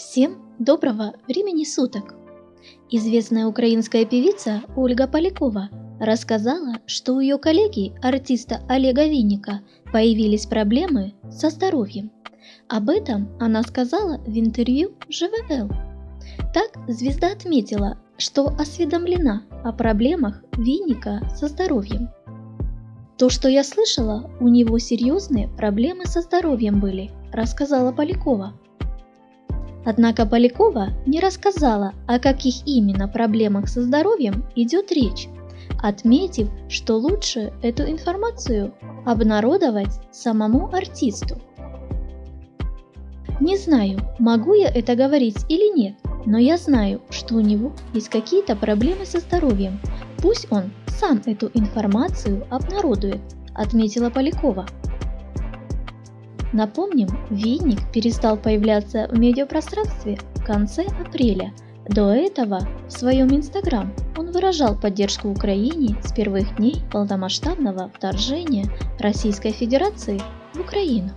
Всем доброго времени суток! Известная украинская певица Ольга Полякова рассказала, что у ее коллеги, артиста Олега Винника, появились проблемы со здоровьем. Об этом она сказала в интервью ЖВЛ. Так звезда отметила, что осведомлена о проблемах Винника со здоровьем. То, что я слышала, у него серьезные проблемы со здоровьем были, рассказала Полякова. Однако Полякова не рассказала, о каких именно проблемах со здоровьем идет речь, отметив, что лучше эту информацию обнародовать самому артисту. Не знаю, могу я это говорить или нет, но я знаю, что у него есть какие-то проблемы со здоровьем. Пусть он сам эту информацию обнародует, отметила Полякова. Напомним, Винник перестал появляться в медиапространстве в конце апреля. До этого в своем инстаграм он выражал поддержку Украине с первых дней полномасштабного вторжения Российской Федерации в Украину.